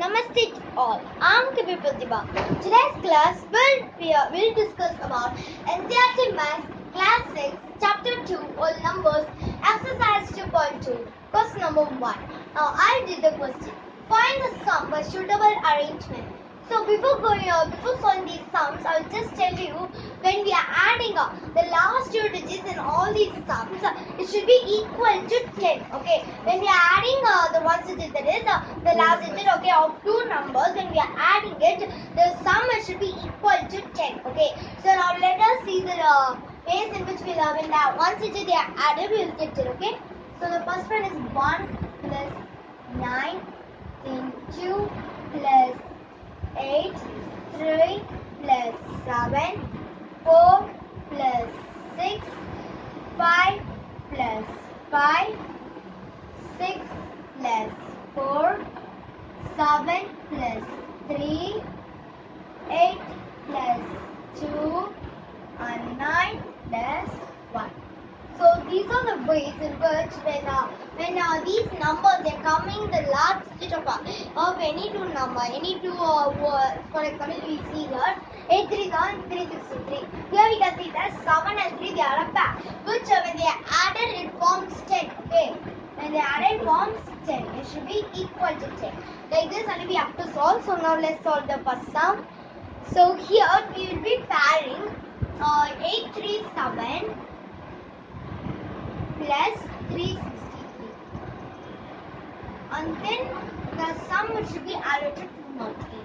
Namaste all. I'm Kabir Pratibha. Today's class will be, will discuss about NCERT Maths Class 6 Chapter 2 whole numbers exercise 2.2 question number 1. Now I did the question. Find the sum by suitable arrangement. So before going uh, before solving these sums, I'll just tell you when we are adding up the last two digits in all these sums, it should be equal to 10. Okay, when we are adding uh, the one digit that is uh, the last digit okay of two numbers, when we are adding it, the sum should be equal to 10. Okay, so now let us see the uh, ways in which we will when that one digit they are added, we will get it. Okay, so the first one is 1 plus 9 then 2 plus 8, 3 plus 7, 4 plus 6, 5 plus 5, 6 plus 4, 7 plus 3, 8 plus 2, and 9 plus 1. So these are the ways in which when uh, when uh, these numbers are coming the last digit of, of any two number, any two uh, words, for example we see here 837 363. Here we can see that 7 and 3 they are a pair which uh, when they added it forms 10. Okay. When they are added forms 10. It should be equal to 10. Like this only we have to solve. So now let's solve the first sum. So here we will be pairing uh, 837 plus 363 and then the sum should be added to 208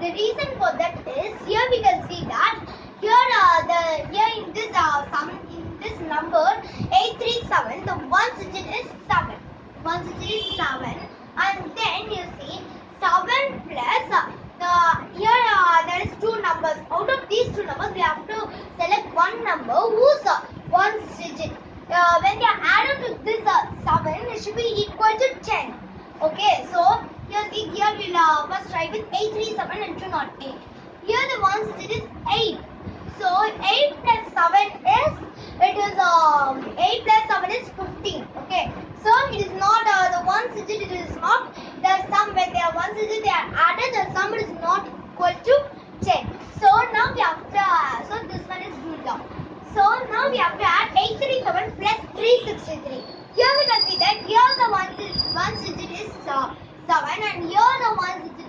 the reason for that is here we can see that here uh, the here in this uh, sum in this number 837 the one digit is 7 one digit is 7 and then you see 7 plus uh, the here uh, there is two numbers. Out of these two numbers we have to select one number whose uh, one digit. Uh, when they are added to this uh, 7 it should be equal to 10 okay so here see here we'll try with 837 and 208 here the ones digit is 8 so 8 plus 7 is it is um 8 plus 7 is 15 okay? So it is not uh, the one digit it is not the sum. When they are one digit they are added the sum is not equal to 10 so now we have to uh, so this one is ruled out. So now we have to add 837 plus 363 here we can see that here the one digit, one digit is uh, 7 and here the one digit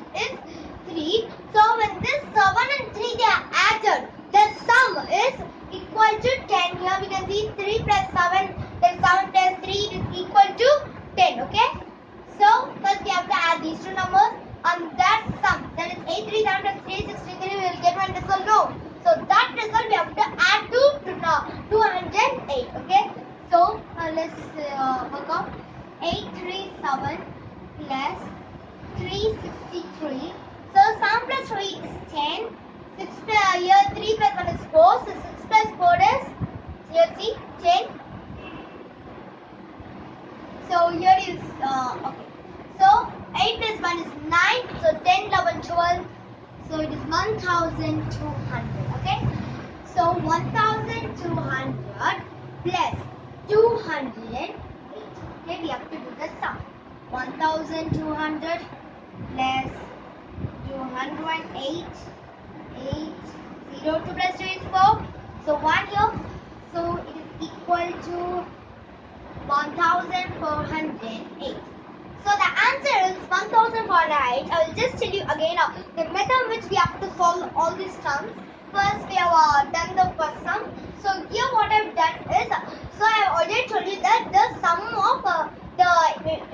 is 3 so when this 7 and 3 they are added the sum is equal to 10 here we can see 3 plus 7 then 7 plus 3 is equal to 10 okay so first we have to add these two numbers and that sum that is 837 plus 363 we will get one result no so that result we have to add to, to uh, 208 okay so uh, let's uh, work out 837 plus 363 so sum plus 3 is 10 6 plus uh, here 3 plus 1 is 4 so 6 plus 4 is here see 10 so here is uh, okay. So 8 plus 1 is 9. So 10, 11, 12. So it is 1200. Okay. So 1200 plus 208. Okay, we have to do the sum. 1200 plus 208. 8. 0 2 plus 2 is 4. So 1 here. So it is equal to 1408. So the answer is 1408. I will just tell you again uh, the method which we have to solve all these sums. First we have uh, done the first sum. So here what I have done is, uh, so I have already told you that the sum of uh, the,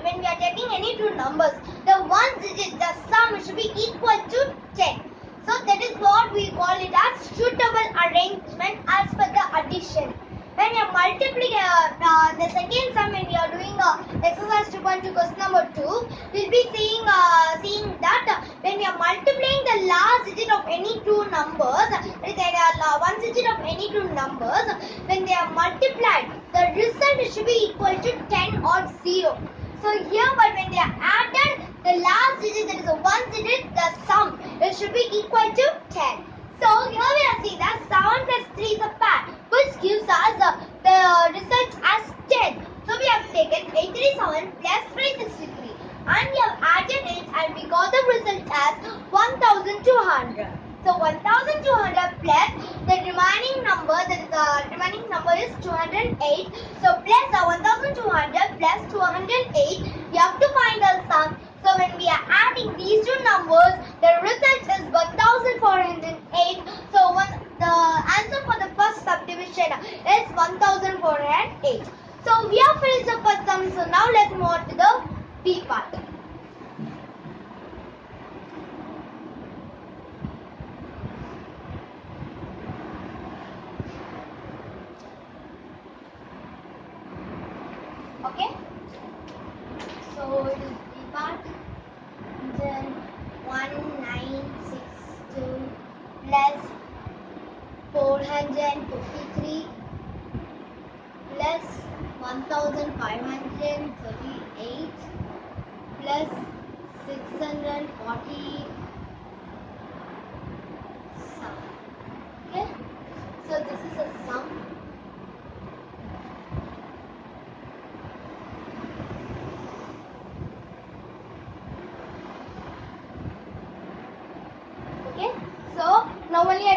when we are taking any two numbers, the one digit, the sum should be equal to 10. So that is what we call it as suitable arrangement as per the addition when you are multiplying uh, uh, the second sum when we are doing uh, exercise 2.2 question number 2 we'll be seeing uh, seeing that when we are multiplying the last digit of any two numbers that is uh, one digit of any two numbers when they are multiplied the result should be equal to 10 or 0 so here but when they are added the last digit that is a one digit the sum it should be equal to 10 so here we are seeing that 7 plus 3 is a pair which gives us uh, the result as 10. So we have taken 837 plus 363 and we have added it and we got the result result as 1200. So 1200 plus the remaining number, that is the remaining number is 208. So plus the 1200 plus 208, we have to find the sum. So when we are adding these two numbers, the result is 1408. So the answer for the first subdivision is 1408. So we have finished the first sum. So now let's move on to the B part. 253 plus 1538 plus 640 sum. Okay? So this is a sum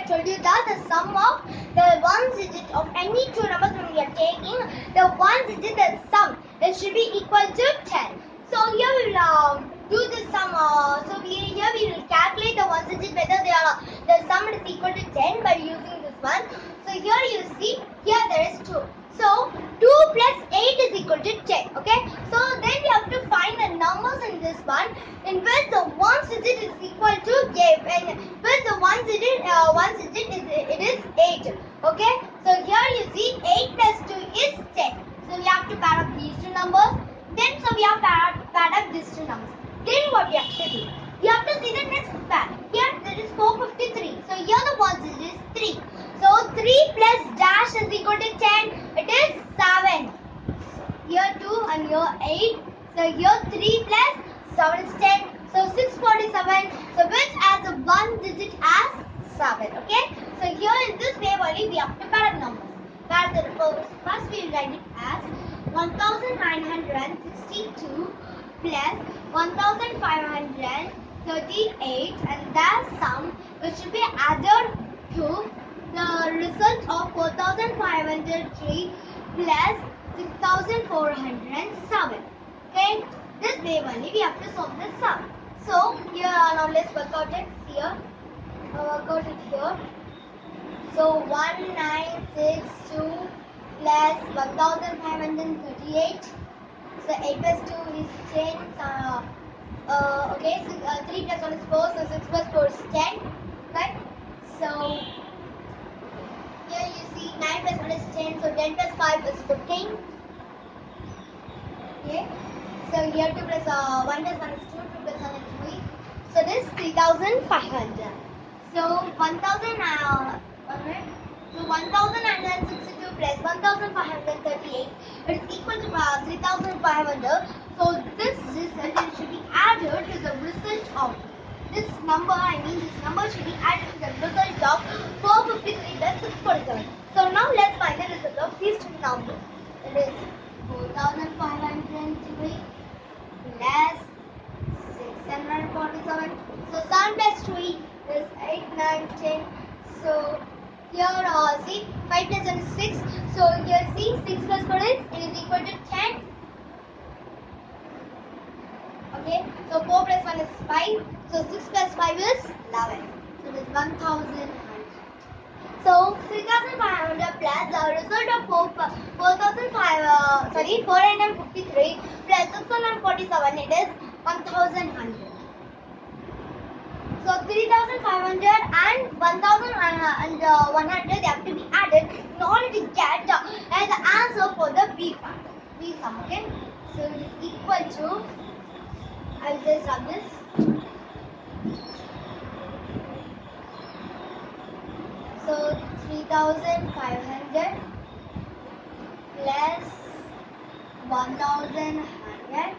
told you that the sum of the one digit of any two numbers when we are taking the one digit the sum it should be equal to 10. So here we will uh, do the sum. Uh, so we, here we will calculate the one digit whether they are the sum is equal to 10 by using this one. So here you see here there is 2. So 2 plus 8 is equal to 10. Okay. So then we have to find the numbers in this one in which the one digit is equal to 8 and with the one digit uh, one digit is it is 8. Okay. So here you see 8 plus 2 is 10. So we have to pair up these two numbers. Then so we have paired paired up these two numbers. Then what we have to do? We have to see the next pair. Here there is 453. So here the one digit is 3. So 3 plus dash is equal to 10. It is 7. Here 2 and here 8. So here 3 plus 7 is 10. So 647. So which has a one digit as 7. Okay. So here in this way only we have to pair up numbers. Pair the first, first we will write it as 1962 plus 1538 and that sum which should be added to the result of 4503 plus 6407. Okay, this way only we have to solve this sum. So here now let's work out it here. Uh, work out it here. So 1962 plus 1538. So 8 plus 2 is 10. Uh, uh, okay, so, uh, 3 plus 1 is 4. So 6 plus 4 is 10. Right? So here you see 9 plus 1 is 10. So 10 plus 5 is 15. Okay. So here 2 plus uh, 1 plus 1 is 2. 2 plus 1 is 3. So this is 3500. So 1000 uh, one minute. So 1962 plus 1538 is equal to uh, 3500. So this result it should be added to the result of this number. I mean this number should be added to the result of 453 plus 647. So now let's find the result of these two numbers. It is 4503 plus 647. So 7 plus 3 is 8, 9, 10. So here uh, see 5 plus 1 is 6. So here see 6 plus 4 is is equal to 10. Okay. So 4 plus 1 is 5. So 6 plus 5 is 11. So it is 1000. So 3500 plus the result of 4, 4005 uh, sorry 453 plus 647 it is 1100. So 3500 and 1100 they have to be added in order to get uh, the answer for the B part. B sum okay. So it is equal to I will just rub this. So 3500 plus 1100.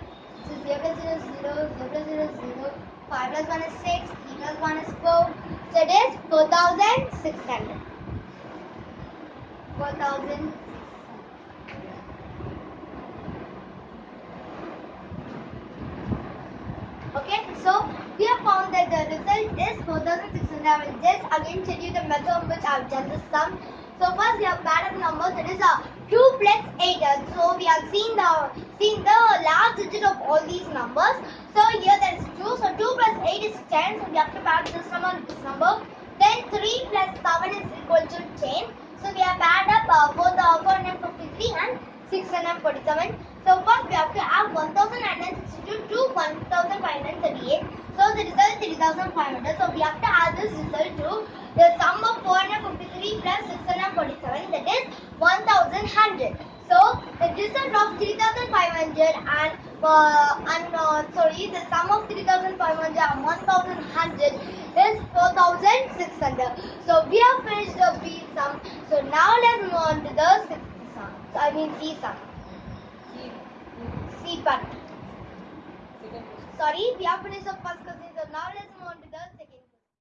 So 0 plus 0 is 0, 0 plus 0 is 0. 5 plus 1 is 6, 3 plus 1 is 4. So it is 4600. 4600. Okay, so we have found that the result is 4600. I will just again tell you the method in which I have done this sum. So first we have added numbers. It is a 2 plus 8. So we have seen the seen the last digit of all these numbers. So here there is 2. So 2 plus 8 is 10. So we have to add this number and this number. Then 3 plus 7 is equal to 10. So we have added up uh, both the 453 and 647. So first we have to add 1962 to 1538. So the result is 3500. So we have to add this result to the sum of 453 plus 647 that is 1100. So the result of 3500 and uh, and uh, sorry the sum of 3500 and 1100 is 4600. So we have finished the B sum. So now let's move on to the sixth sum. So I mean C sum. C part. Sorry, we have finished the first question. So now let's move